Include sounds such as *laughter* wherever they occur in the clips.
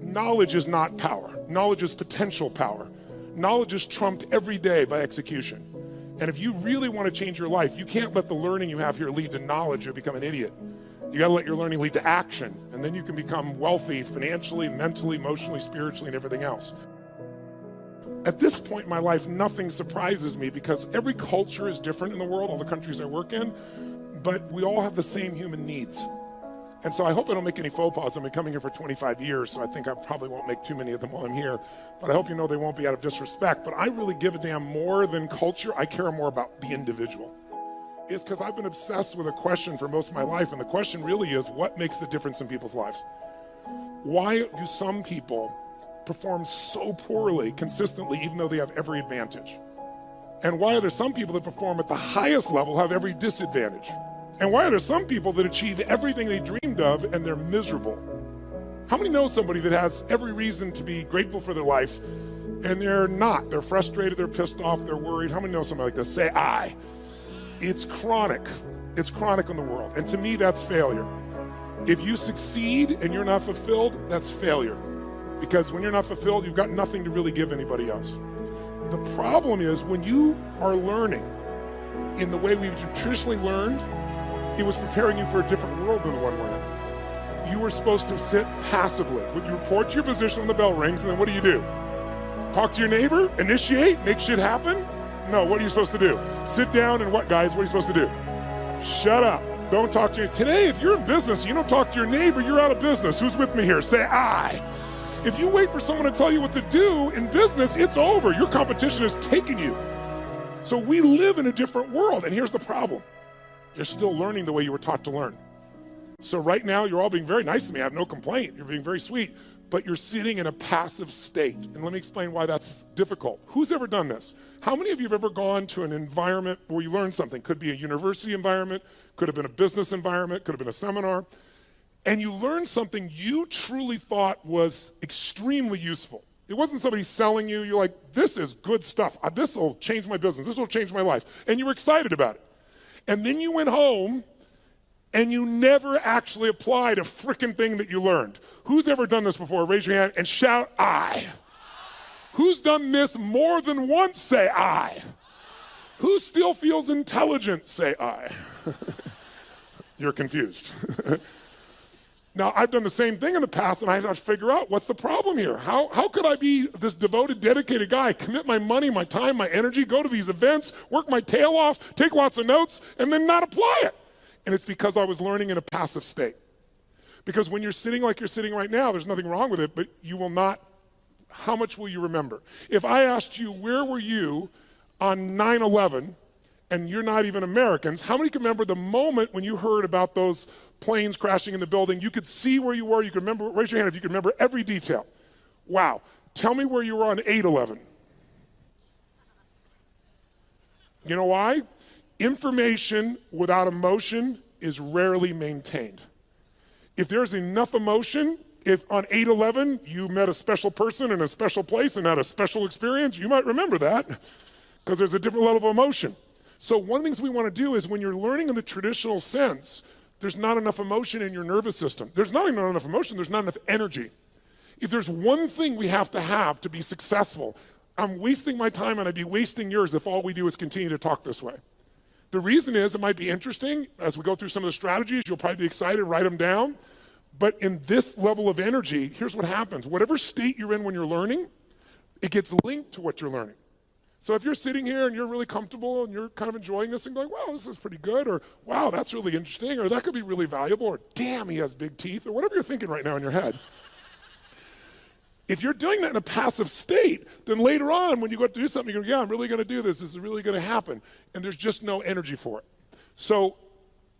knowledge is not power. Knowledge is potential power. Knowledge is trumped every day by execution. And if you really want to change your life, you can't let the learning you have here lead to knowledge or become an idiot. You got to let your learning lead to action, and then you can become wealthy financially, mentally, emotionally, spiritually, and everything else. At this point in my life, nothing surprises me because every culture is different in the world, all the countries I work in, but we all have the same human needs. And so I hope I don't make any faux pas. I've been coming here for 25 years, so I think I probably won't make too many of them while I'm here. But I hope you know they won't be out of disrespect. But I really give a damn more than culture. I care more about the individual. Is because I've been obsessed with a question for most of my life, and the question really is what makes the difference in people's lives? Why do some people perform so poorly consistently, even though they have every advantage? And why are there some people that perform at the highest level have every disadvantage? And why are there some people that achieve everything they dreamed of and they're miserable? How many know somebody that has every reason to be grateful for their life and they're not? They're frustrated, they're pissed off, they're worried. How many know somebody like this? Say, I. It's chronic. It's chronic in the world. And to me, that's failure. If you succeed and you're not fulfilled, that's failure. Because when you're not fulfilled, you've got nothing to really give anybody else. The problem is when you are learning in the way we've traditionally learned, it was preparing you for a different world than the one we're in. You were supposed to sit passively. When you report to your position when the bell rings, and then what do you do? Talk to your neighbor, initiate, make shit happen? No, what are you supposed to do? Sit down and what, guys? What are you supposed to do? Shut up. Don't talk to you. Today, if you're in business, you don't talk to your neighbor, you're out of business. Who's with me here? Say I. If you wait for someone to tell you what to do in business, it's over. Your competition has taken you. So we live in a different world. And here's the problem you're still learning the way you were taught to learn. So right now, you're all being very nice to me. I have no complaint. You're being very sweet, but you're sitting in a passive state. And let me explain why that's difficult. Who's ever done this? How many of you have ever gone to an environment where you learned something? Could be a university environment, could have been a business environment, could have been a seminar, and you learned something you truly thought was extremely useful. It wasn't somebody selling you. You're like, this is good stuff. This will change my business. This will change my life. And you were excited about it. And then you went home and you never actually applied a freaking thing that you learned. Who's ever done this before? Raise your hand and shout, I. Who's done this more than once? Say, I. Who still feels intelligent? Say, I. *laughs* You're confused. *laughs* Now, I've done the same thing in the past, and I had to figure out what's the problem here. How, how could I be this devoted, dedicated guy, commit my money, my time, my energy, go to these events, work my tail off, take lots of notes, and then not apply it? And it's because I was learning in a passive state. Because when you're sitting like you're sitting right now, there's nothing wrong with it, but you will not, how much will you remember? If I asked you, where were you on 9 11, and you're not even Americans, how many can remember the moment when you heard about those planes crashing in the building. You could see where you were. You could remember, raise your hand if you could remember every detail. Wow. Tell me where you were on 8 11. You know why? Information without emotion is rarely maintained. If there's enough emotion, if on 8 11 you met a special person in a special place and had a special experience, you might remember that because there's a different level of emotion. So, one of the things we want to do is when you're learning in the traditional sense, there's not enough emotion in your nervous system. There's not even enough emotion, there's not enough energy. If there's one thing we have to have to be successful, I'm wasting my time and I'd be wasting yours if all we do is continue to talk this way. The reason is it might be interesting as we go through some of the strategies, you'll probably be excited, write them down. But in this level of energy, here's what happens whatever state you're in when you're learning, it gets linked to what you're learning. So if you're sitting here and you're really comfortable and you're kind of enjoying this and going, wow, this is pretty good, or wow, that's really interesting, or that could be really valuable, or damn, he has big teeth, or whatever you're thinking right now in your head. if you're doing that in a passive state, then later on when you go to do something, you go, yeah, I'm really going to do this. This is really going to happen. And there's just no energy for it. So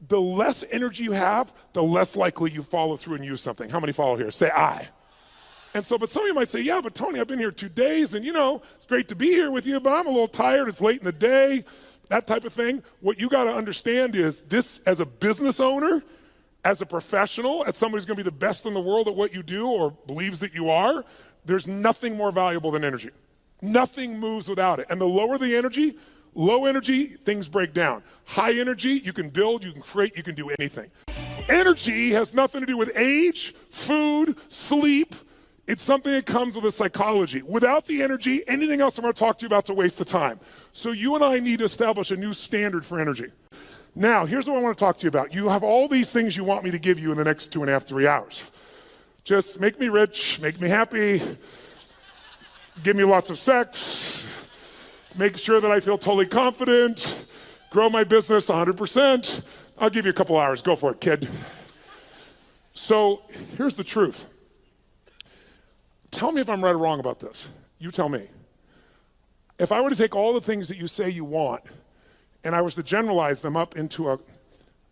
the less energy you have, the less likely you follow through and use something. How many follow here? Say I. And so, but some of you might say, yeah, but Tony, I've been here two days and you know, it's great to be here with you, but I'm a little tired. It's late in the day, that type of thing. What you got to understand is this as a business owner, as a professional, as somebody who's going to be the best in the world at what you do or believes that you are, there's nothing more valuable than energy. Nothing moves without it. And the lower the energy, low energy, things break down. High energy, you can build, you can create, you can do anything. Energy has nothing to do with age, food, sleep, It's something that comes with a psychology. Without the energy, anything else I'm going to talk to you about is a waste of time. So you and I need to establish a new standard for energy. Now, here's what I want to talk to you about. You have all these things you want me to give you in the next two and a half, three hours. Just make me rich, make me happy, give me lots of sex, make sure that I feel totally confident, grow my business 100%. I'll give you a couple hours. Go for it, kid. So here's the truth. Tell me if I'm right or wrong about this. You tell me. If I were to take all the things that you say you want and I was to generalize them up into a,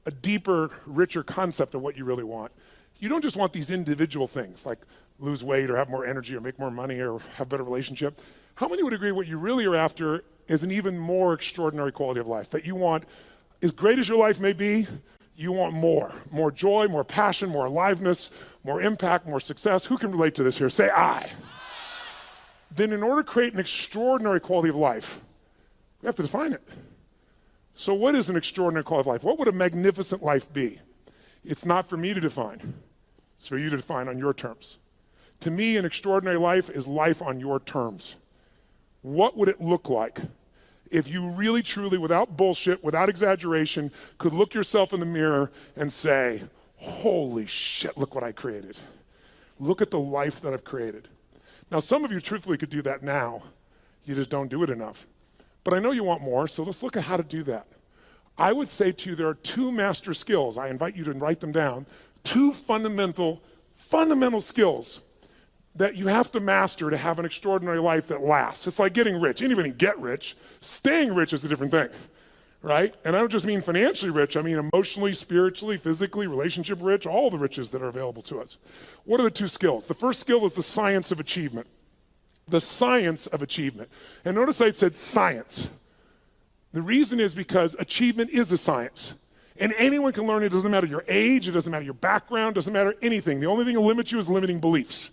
a deeper, richer concept of what you really want, you don't just want these individual things like lose weight or have more energy or make more money or have a better relationship. How many would agree what you really are after is an even more extraordinary quality of life? That you want, as great as your life may be, you want more. More joy, more passion, more aliveness, more impact, more success. Who can relate to this here? Say I. Then, in order to create an extraordinary quality of life, we have to define it. So, what is an extraordinary quality of life? What would a magnificent life be? It's not for me to define, it's for you to define on your terms. To me, an extraordinary life is life on your terms. What would it look like if you really, truly, without bullshit, without exaggeration, could look yourself in the mirror and say, Holy shit, look what I created. Look at the life that I've created. Now, some of you truthfully could do that now. You just don't do it enough. But I know you want more, so let's look at how to do that. I would say to you, there are two master skills. I invite you to write them down. Two fundamental, fundamental skills that you have to master to have an extraordinary life that lasts. It's like getting rich. Anybody can get rich. Staying rich is a different thing, right? And I don't just mean financially rich, I mean emotionally, spiritually, physically, relationship rich, all the riches that are available to us. What are the two skills? The first skill is the science of achievement. The science of achievement. And notice I said science. The reason is because achievement is a science. And anyone can learn it. Doesn't matter your age, it doesn't matter your background, it doesn't matter anything. The only thing that limits you is limiting beliefs.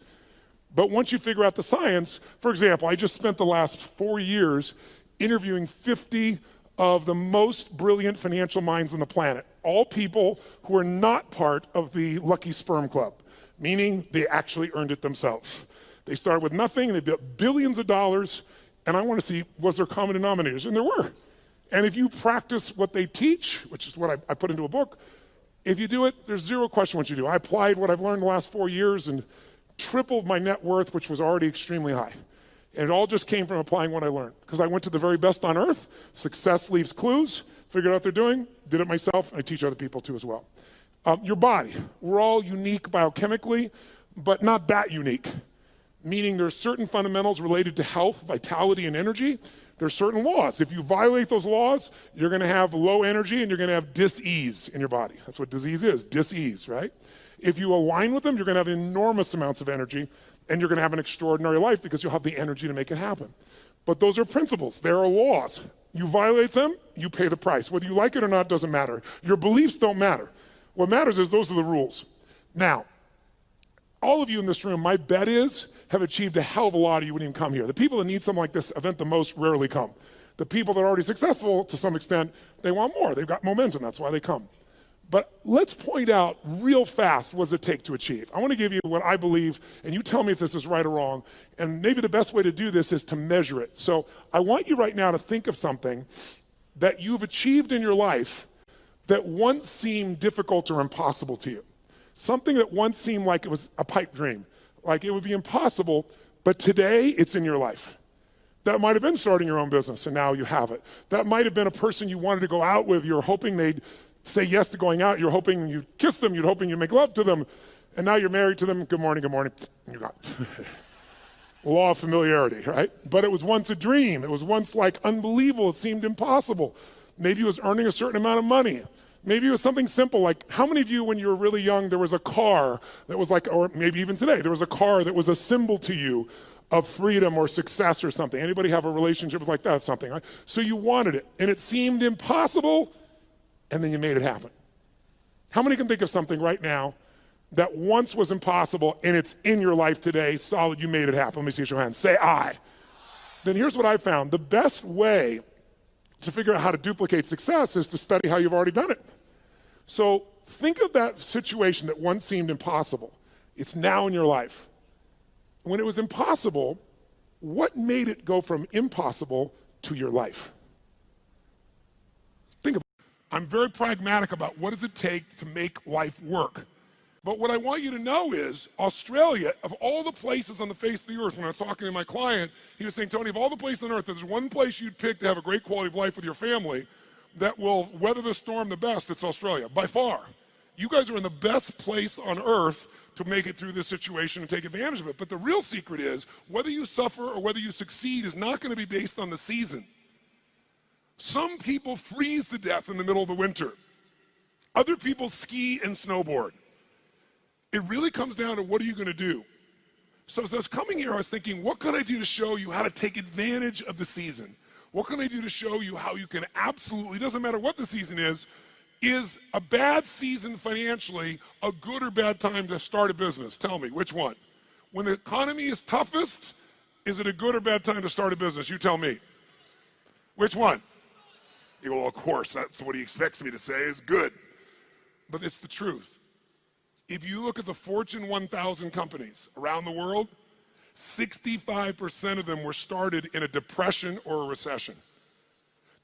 But once you figure out the science, for example, I just spent the last four years interviewing 50 of the most brilliant financial minds on the planet, all people who are not part of the Lucky Sperm Club, meaning they actually earned it themselves. They started with nothing, and they built billions of dollars, and I want to see was there common denominators, and there were. And if you practice what they teach, which is what I, I put into a book, if you do it, there's zero question what you do. I applied what I've learned the last four years and tripled my net worth, which was already extremely high. And it all just came from applying what I learned. Because I went to the very best on earth, success leaves clues, figured out what they're doing, did it myself, I teach other people too as well. Um, your body, we're all unique biochemically, but not that unique. Meaning there's certain fundamentals related to health, vitality, and energy. There's certain laws. If you violate those laws, you're gonna have low energy and you're gonna have dis-ease in your body. That's what disease is, dis-ease, right? If you align with them, you're going to have enormous amounts of energy and you're to have an extraordinary life because you'll have the energy to make it happen. But those are principles, there are laws. You violate them, you pay the price. Whether you like it or not doesn't matter. Your beliefs don't matter. What matters is those are the rules. Now, all of you in this room, my bet is, have achieved a hell of a lot of you wouldn't even come here. The people that need something like this event the most rarely come. The people that are already successful to some extent, they want more. They've got momentum, that's why they come. But let's point out real fast what does it take to achieve. I want to give you what I believe, and you tell me if this is right or wrong. And maybe the best way to do this is to measure it. So I want you right now to think of something that you've achieved in your life that once seemed difficult or impossible to you. Something that once seemed like it was a pipe dream, like it would be impossible, but today it's in your life. That might have been starting your own business and now you have it. That might have been a person you wanted to go out with, you're hoping they'd say yes to going out. You're hoping you kiss them. You're hoping you make love to them. And now you're married to them. Good morning, good morning. You got *laughs* law of familiarity, right? But it was once a dream. It was once like unbelievable. It seemed impossible. Maybe it was earning a certain amount of money. Maybe it was something simple like how many of you, when you were really young, there was a car that was like, or maybe even today, there was a car that was a symbol to you of freedom or success or something. Anybody have a relationship like that? Something. Right? So you wanted it, and it seemed impossible and then you made it happen. How many can think of something right now that once was impossible and it's in your life today, solid, you made it happen? Let me see your hands. Say I. Then here's what I found. The best way to figure out how to duplicate success is to study how you've already done it. So think of that situation that once seemed impossible. It's now in your life. when it was impossible, what made it go from impossible to your life? I'm very pragmatic about what does it take to make life work. But what I want you to know is Australia, of all the places on the face of the earth, when I was talking to my client, he was saying, Tony, of all the places on earth, there's one place you'd pick to have a great quality of life with your family that will weather the storm the best, it's Australia, by far. You guys are in the best place on earth to make it through this situation and take advantage of it. But the real secret is whether you suffer or whether you succeed is not going to be based on the season. Some people freeze to death in the middle of the winter. Other people ski and snowboard. It really comes down to what are you going to do? So as I was coming here, I was thinking, what can I do to show you how to take advantage of the season? What can I do to show you how you can absolutely, doesn't matter what the season is, is a bad season financially a good or bad time to start a business? Tell me, which one? When the economy is toughest, is it a good or bad time to start a business? You tell me. Which one? Well, of course, that's what he expects me to say is good. But it's the truth. If you look at the Fortune 1000 companies around the world, 65% of them were started in a depression or a recession.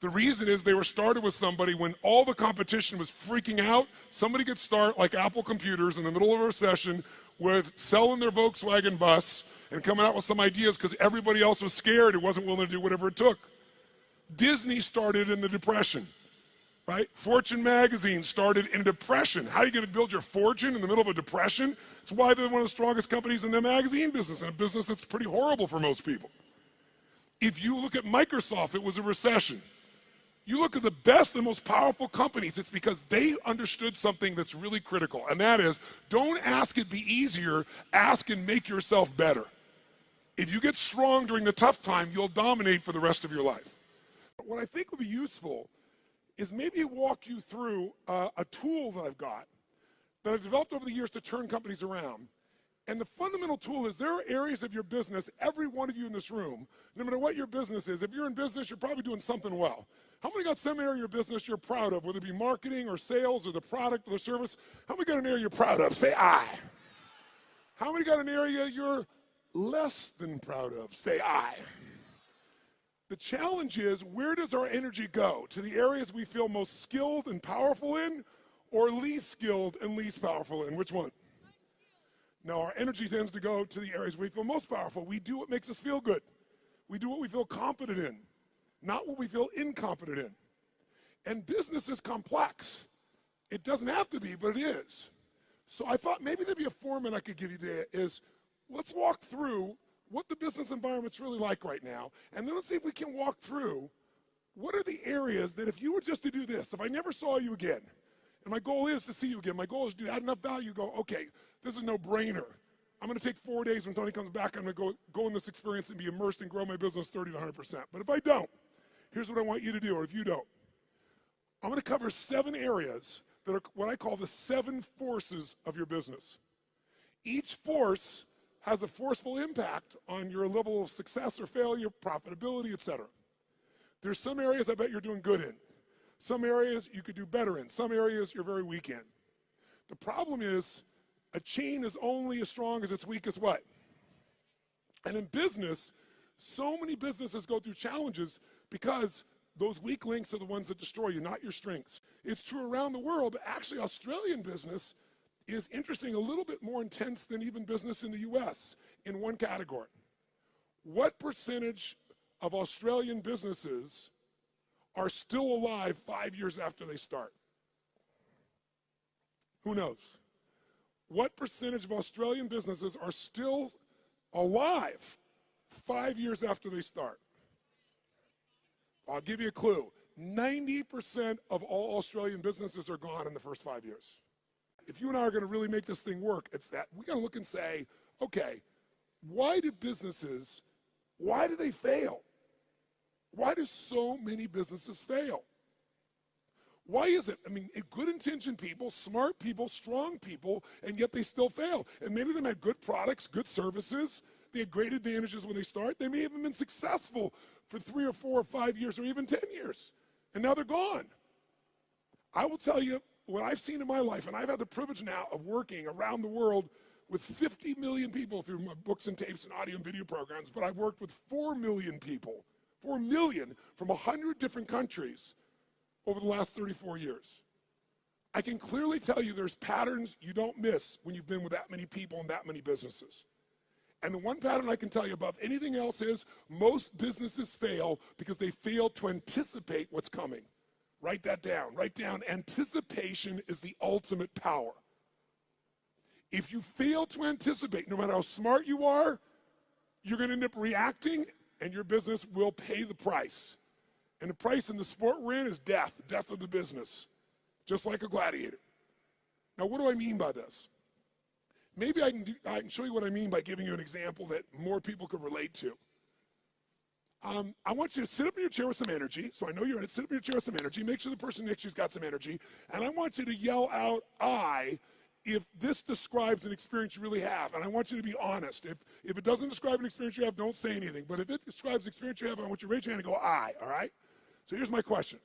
The reason is they were started with somebody when all the competition was freaking out. Somebody could start like Apple Computers in the middle of a recession with selling their Volkswagen bus and coming out with some ideas because everybody else was scared and wasn't willing to do whatever it took. Disney started in the Depression right? Fortune magazine started in depression. How are you going to build your fortune in the middle of a depression? It's why they're one of the strongest companies in the magazine business, and a business that's pretty horrible for most people. If you look at Microsoft, it was a recession. You look at the best and most powerful companies, it's because they understood something that's really critical, and that is don't ask it be easier, ask and make yourself better. If you get strong during the tough time, you'll dominate for the rest of your life. What I think would be useful is maybe walk you through uh, a tool that I've got that I've developed over the years to turn companies around. And the fundamental tool is there are areas of your business, every one of you in this room, no matter what your business is, if you're in business, you're probably doing something well. How many got some area of your business you're proud of, whether it be marketing or sales or the product or the service? How many got an area you're proud of? Say I. How many got an area you're less than proud of? Say I. The challenge is where does our energy go? To the areas we feel most skilled and powerful in or least skilled and least powerful in? Which one? No, our energy tends to go to the areas we feel most powerful. We do what makes us feel good. We do what we feel competent in, not what we feel incompetent in. And business is complex. It doesn't have to be, but it is. So I thought maybe there'd be a format I could give you today is let's walk through what the business environment's really like right now, and then let's see if we can walk through what are the areas that if you were just to do this, if I never saw you again, and my goal is to see you again, my goal is to add enough value, go, okay, this is no brainer. I'm gonna take four days when Tony comes back, I'm gonna go, go in this experience and be immersed and grow my business 30 to 100%. But if I don't, here's what I want you to do, or if you don't. I'm gonna cover seven areas that are what I call the seven forces of your business. Each force has a forceful impact on your level of success or failure, profitability, etc. There's some areas I bet you're doing good in. Some areas you could do better in. Some areas you're very weak in. The problem is a chain is only as strong as its weakest what? And in business, so many businesses go through challenges because those weak links are the ones that destroy you, not your strengths. It's true around the world, but actually Australian business is interesting, a little bit more intense than even business in the US in one category. What percentage of Australian businesses are still alive five years after they start? Who knows? What percentage of Australian businesses are still alive five years after they start? I'll give you a clue. 90% of all Australian businesses are gone in the first five years if you and I are going to really make this thing work, it's that we got to look and say, okay, why do businesses, why do they fail? Why do so many businesses fail? Why is it? I mean, good intentioned people, smart people, strong people, and yet they still fail. And many of them had good products, good services. They had great advantages when they start. They may have been successful for three or four or five years or even 10 years. And now they're gone. I will tell you, what I've seen in my life, and I've had the privilege now of working around the world with 50 million people through my books and tapes and audio and video programs, but I've worked with 4 million people, 4 million from 100 different countries over the last 34 years. I can clearly tell you there's patterns you don't miss when you've been with that many people and that many businesses. And the one pattern I can tell you above anything else is most businesses fail because they fail to anticipate what's coming. Write that down. Write down anticipation is the ultimate power. If you fail to anticipate, no matter how smart you are, you're going to end up reacting and your business will pay the price. And the price in the sport we're in is death, death of the business, just like a gladiator. Now, what do I mean by this? Maybe I can, do, I can show you what I mean by giving you an example that more people could relate to. Um, I want you to sit up in your chair with some energy. So I know you're in it. Sit up in your chair with some energy. Make sure the person next to you's got some energy. And I want you to yell out, I, if this describes an experience you really have. And I want you to be honest. If, if it doesn't describe an experience you have, don't say anything. But if it describes an experience you have, I want you to raise your hand and go, I, all right? So here's my question.